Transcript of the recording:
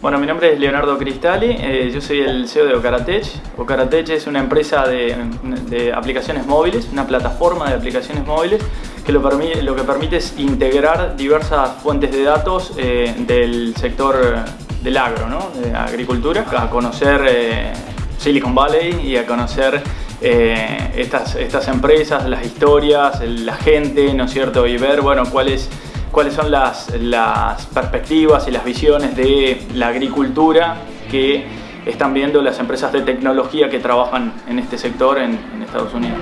Bueno, mi nombre es Leonardo Cristali, eh, yo soy el CEO de Ocaratech. Ocaratech es una empresa de, aplicaciones móviles, una plataforma de aplicaciones móviles que lo, que permite es integrar diversas fuentes de datos eh, del sector del agro, ¿no? de agricultura, a conocer eh, Silicon Valley y a conocer estas, estas empresas, las historias, la gente, ¿no es cierto? Y ver, bueno, cuál es cuáles son las, perspectivas y las visiones de la agricultura que están viendo las empresas de tecnología que trabajan en este sector en Estados Unidos.